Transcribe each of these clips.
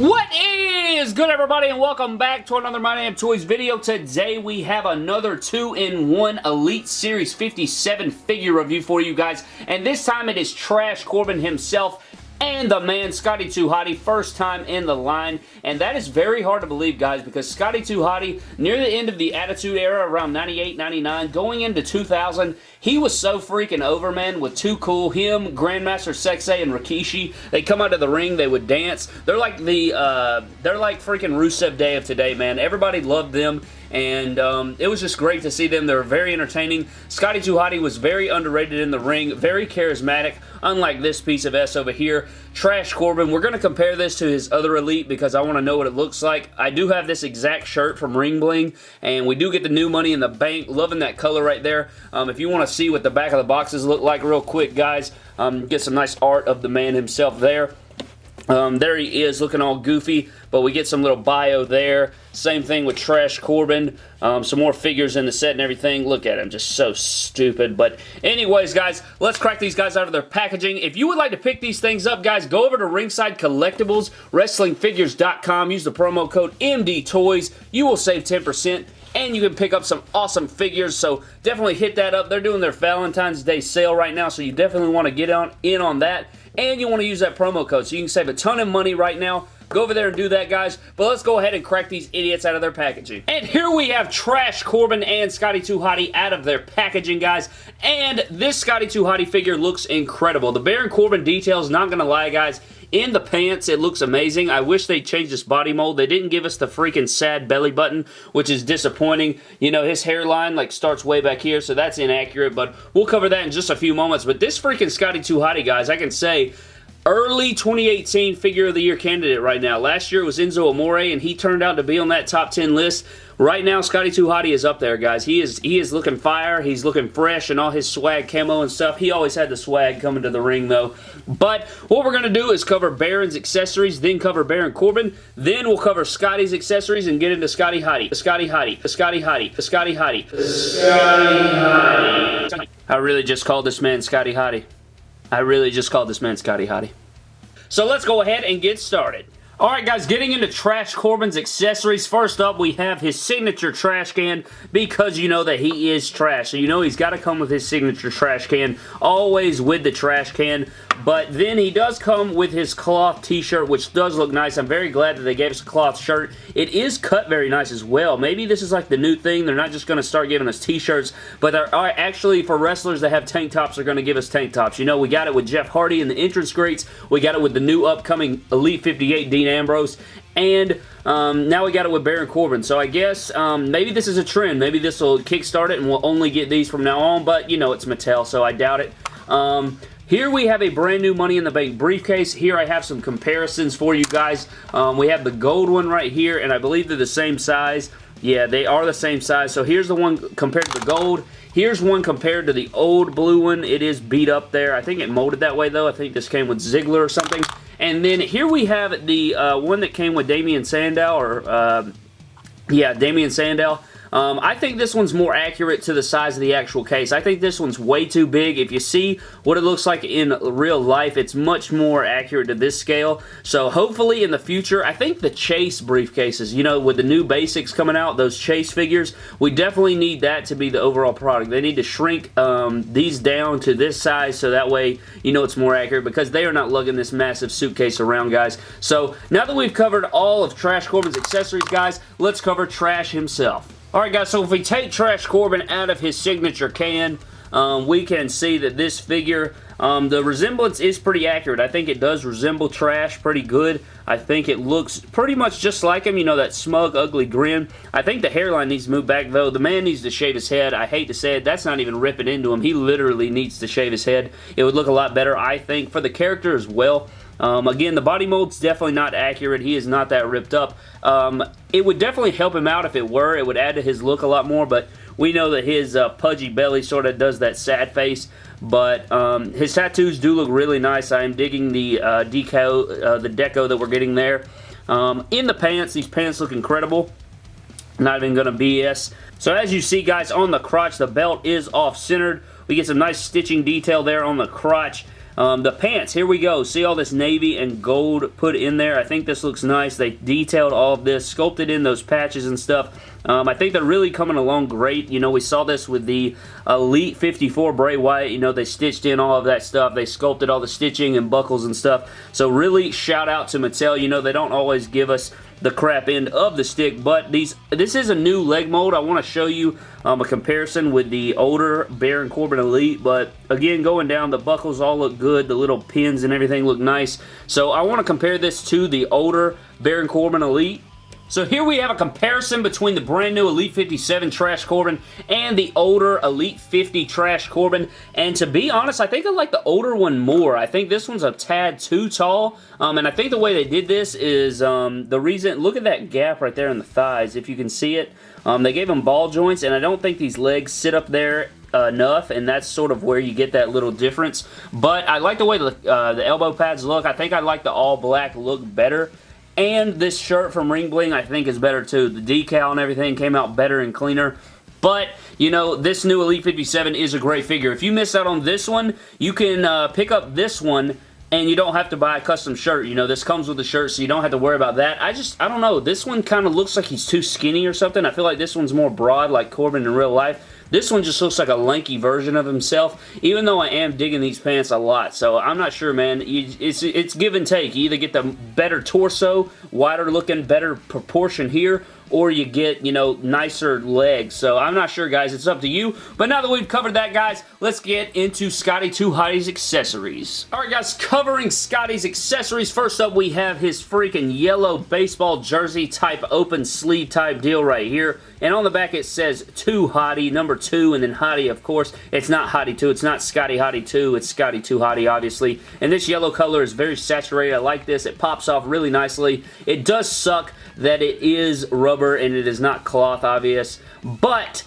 What is good everybody and welcome back to another My Damn Toys video. Today we have another 2-in-1 Elite Series 57 figure review for you guys and this time it is Trash Corbin himself and the man Scotty 2 Hotty first time in the line. And that is very hard to believe guys because Scotty 2 Hotty near the end of the Attitude Era around 98 99 going into 2000 he was so freaking over man with Too Cool him Grandmaster Sexay and Rikishi. They come out of the ring they would dance. They're like the uh, they're like freaking Rusev Day of today man. Everybody loved them and um, it was just great to see them. They were very entertaining. Scotty 2 Hotty was very underrated in the ring, very charismatic, unlike this piece of S over here. Trash Corbin, we're going to compare this to his other Elite because I want to know what it looks like. I do have this exact shirt from Ring Bling, and we do get the new money in the bank. Loving that color right there. Um, if you want to see what the back of the boxes look like real quick, guys, um, get some nice art of the man himself there. Um, there he is looking all goofy, but we get some little bio there. Same thing with Trash Corbin. Um, some more figures in the set and everything. Look at him, just so stupid. But anyways, guys, let's crack these guys out of their packaging. If you would like to pick these things up, guys, go over to Ringside Collectibles, WrestlingFigures.com. Use the promo code MDTOYS. You will save 10% and you can pick up some awesome figures, so definitely hit that up. They're doing their Valentine's Day sale right now, so you definitely want to get on in on that and you want to use that promo code so you can save a ton of money right now. Go over there and do that, guys. But let's go ahead and crack these idiots out of their packaging. And here we have Trash Corbin and Scotty 2 Hotty out of their packaging, guys. And this Scotty 2 Hotty figure looks incredible. The Baron Corbin details, not going to lie, guys, in the pants, it looks amazing. I wish they changed this body mold. They didn't give us the freaking sad belly button, which is disappointing. You know, his hairline like starts way back here, so that's inaccurate, but we'll cover that in just a few moments. But this freaking Scotty 2 Hotty, guys, I can say early 2018 figure of the year candidate right now. Last year it was Enzo Amore and he turned out to be on that top 10 list. Right now, Scotty 2 Hotty is up there, guys. He is he is looking fire. He's looking fresh and all his swag camo and stuff. He always had the swag coming to the ring, though. But what we're going to do is cover Baron's accessories, then cover Baron Corbin. Then we'll cover Scotty's accessories and get into Scotty Hotty. Scotty Hotty. Scotty Hotty. Scotty Hotty. Scotty Hotty. I really just called this man Scotty Hotty. I really just called this man Scotty Hotty. So let's go ahead and get started. Alright guys, getting into Trash Corbin's accessories. First up, we have his signature trash can because you know that he is trash. So you know he's got to come with his signature trash can. Always with the trash can. But then he does come with his cloth t-shirt, which does look nice. I'm very glad that they gave us a cloth shirt. It is cut very nice as well. Maybe this is like the new thing. They're not just going to start giving us t-shirts, but there are actually, for wrestlers that have tank tops, they're going to give us tank tops. You know, we got it with Jeff Hardy in the entrance greats. We got it with the new upcoming Elite 58 Dean Ambrose. And um, now we got it with Baron Corbin. So I guess um, maybe this is a trend. Maybe this will kickstart it and we'll only get these from now on. But, you know, it's Mattel, so I doubt it. Um, here we have a brand new Money in the Bank briefcase. Here I have some comparisons for you guys. Um, we have the gold one right here, and I believe they're the same size. Yeah, they are the same size. So here's the one compared to the gold. Here's one compared to the old blue one. It is beat up there. I think it molded that way, though. I think this came with Ziggler or something. And then here we have the uh, one that came with Damien Sandow, or, uh, yeah, Damien Sandow. Um, I think this one's more accurate to the size of the actual case. I think this one's way too big. If you see what it looks like in real life, it's much more accurate to this scale. So hopefully in the future, I think the Chase briefcases, you know, with the new basics coming out, those Chase figures, we definitely need that to be the overall product. They need to shrink um, these down to this size so that way, you know, it's more accurate because they are not lugging this massive suitcase around, guys. So now that we've covered all of Trash Corbin's accessories, guys, let's cover Trash himself. Alright guys, so if we take Trash Corbin out of his signature can, um, we can see that this figure, um, the resemblance is pretty accurate. I think it does resemble Trash pretty good. I think it looks pretty much just like him, you know, that smug, ugly grin. I think the hairline needs to move back, though. The man needs to shave his head. I hate to say it, that's not even ripping into him. He literally needs to shave his head. It would look a lot better, I think, for the character as well. Um, again, the body mold's definitely not accurate. He is not that ripped up. Um, it would definitely help him out if it were. It would add to his look a lot more, but we know that his uh, pudgy belly sort of does that sad face. But um, his tattoos do look really nice. I am digging the uh, deco, uh, the deco that we're getting there. Um, in the pants, these pants look incredible. Not even going to BS. So as you see, guys, on the crotch, the belt is off-centered. We get some nice stitching detail there on the crotch. Um, the pants, here we go. See all this navy and gold put in there? I think this looks nice. They detailed all of this, sculpted in those patches and stuff. Um, I think they're really coming along great. You know, we saw this with the Elite 54 Bray Wyatt. You know, they stitched in all of that stuff. They sculpted all the stitching and buckles and stuff. So really, shout out to Mattel. You know, they don't always give us the crap end of the stick, but these this is a new leg mold. I want to show you um, a comparison with the older Baron Corbin Elite, but again, going down, the buckles all look good. The little pins and everything look nice. So I want to compare this to the older Baron Corbin Elite. So here we have a comparison between the brand new Elite 57 Trash Corbin and the older Elite 50 Trash Corbin. And to be honest, I think I like the older one more. I think this one's a tad too tall. Um, and I think the way they did this is um, the reason, look at that gap right there in the thighs, if you can see it. Um, they gave him ball joints, and I don't think these legs sit up there enough, and that's sort of where you get that little difference. But I like the way the, uh, the elbow pads look. I think I like the all-black look better. And this shirt from Ring Bling I think is better too. The decal and everything came out better and cleaner. But, you know, this new Elite 57 is a great figure. If you miss out on this one, you can uh, pick up this one and you don't have to buy a custom shirt. You know, this comes with the shirt, so you don't have to worry about that. I just, I don't know. This one kind of looks like he's too skinny or something. I feel like this one's more broad like Corbin in real life. This one just looks like a lanky version of himself, even though I am digging these pants a lot. So I'm not sure, man. It's, it's give and take. You either get the better torso, wider looking, better proportion here, or you get, you know, nicer legs. So I'm not sure, guys. It's up to you. But now that we've covered that, guys, let's get into Scotty 2 Hotty's accessories. Alright, guys, covering Scotty's accessories. First up, we have his freaking yellow baseball jersey type open sleeve type deal right here. And on the back it says 2 Hotty, number 2, and then Hotty, of course. It's not Hotty 2, it's not Scotty Hotty 2, it's Scotty 2 Hotty, obviously. And this yellow color is very saturated. I like this. It pops off really nicely. It does suck that it is rubber and it is not cloth, obvious. But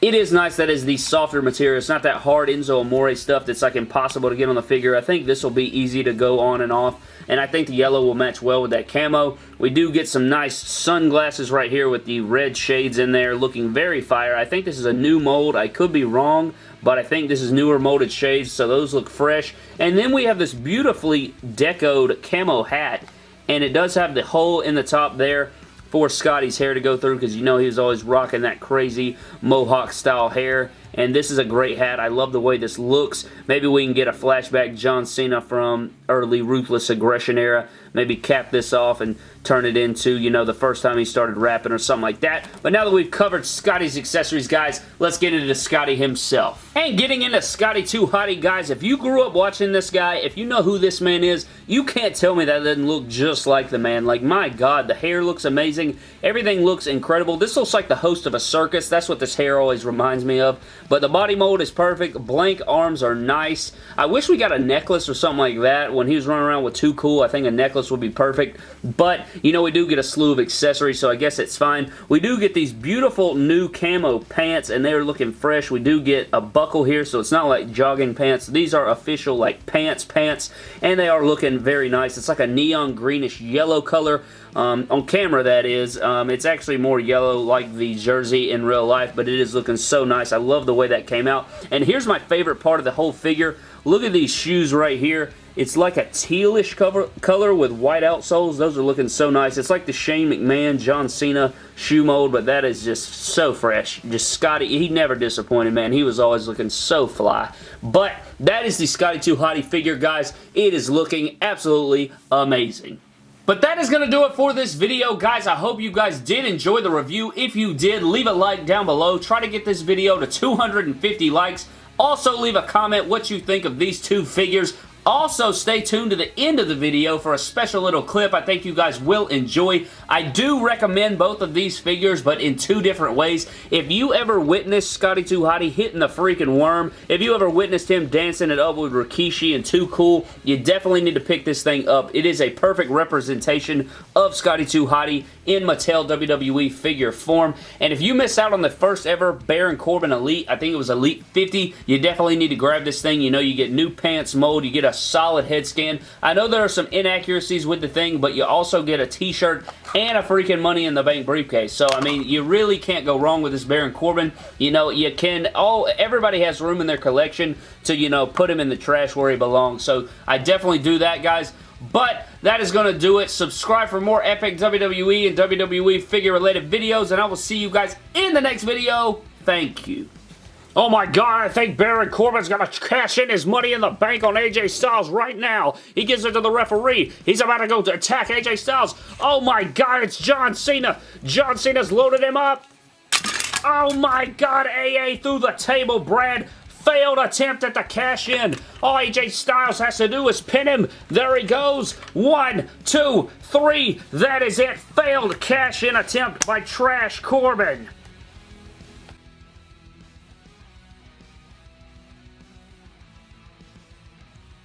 it is nice that is the softer material. It's not that hard Enzo Amore stuff that's like impossible to get on the figure. I think this will be easy to go on and off. And I think the yellow will match well with that camo. We do get some nice sunglasses right here with the red shades in there looking very fire. I think this is a new mold. I could be wrong, but I think this is newer molded shades, so those look fresh. And then we have this beautifully decoed camo hat and it does have the hole in the top there for Scotty's hair to go through because you know he was always rocking that crazy mohawk style hair and this is a great hat. I love the way this looks. Maybe we can get a flashback John Cena from early Ruthless Aggression era. Maybe cap this off and turn it into, you know, the first time he started rapping or something like that. But now that we've covered Scotty's accessories, guys, let's get into Scotty himself. And getting into Scotty 2 Hotty, guys, if you grew up watching this guy, if you know who this man is, you can't tell me that doesn't look just like the man. Like, my God, the hair looks amazing. Everything looks incredible. This looks like the host of a circus. That's what this hair always reminds me of. But the body mold is perfect. Blank arms are nice. I wish we got a necklace or something like that. When he was running around with Too Cool, I think a necklace would be perfect. But, you know, we do get a slew of accessories, so I guess it's fine. We do get these beautiful new camo pants, and they're looking fresh. We do get a buckle here, so it's not like jogging pants. These are official, like, pants pants, and they are looking very nice. It's like a neon greenish yellow color. Um, on camera, that is. Um, it's actually more yellow like the jersey in real life, but it is looking so nice. I love the way that came out. And here's my favorite part of the whole figure. Look at these shoes right here. It's like a tealish cover, color with white outsoles. Those are looking so nice. It's like the Shane McMahon, John Cena shoe mold, but that is just so fresh. Just Scotty, he never disappointed, man. He was always looking so fly. But that is the Scotty 2 Hotty figure, guys. It is looking absolutely amazing. But that is going to do it for this video, guys. I hope you guys did enjoy the review. If you did, leave a like down below. Try to get this video to 250 likes. Also, leave a comment what you think of these two figures. Also, stay tuned to the end of the video for a special little clip I think you guys will enjoy. I do recommend both of these figures, but in two different ways. If you ever witnessed Scotty 2 Hotty hitting the freaking worm, if you ever witnessed him dancing it up with Rikishi and Too Cool, you definitely need to pick this thing up. It is a perfect representation of Scotty 2 Hotty in Mattel WWE figure form. And if you miss out on the first ever Baron Corbin Elite, I think it was Elite 50, you definitely need to grab this thing. You know, you get new pants mold, you get a solid head scan. I know there are some inaccuracies with the thing, but you also get a t-shirt and a freaking Money in the Bank briefcase. So, I mean, you really can't go wrong with this Baron Corbin. You know, you can, all, everybody has room in their collection to, you know, put him in the trash where he belongs. So, I definitely do that, guys. But that is going to do it. Subscribe for more epic WWE and WWE figure-related videos, and I will see you guys in the next video. Thank you. Oh my god, I think Baron Corbin's gonna cash in his money in the bank on AJ Styles right now. He gives it to the referee. He's about to go to attack AJ Styles. Oh my god, it's John Cena. John Cena's loaded him up. Oh my god, AA through the table, Brad. Failed attempt at the cash in. All AJ Styles has to do is pin him. There he goes. One, two, three. That is it. Failed cash in attempt by Trash Corbin.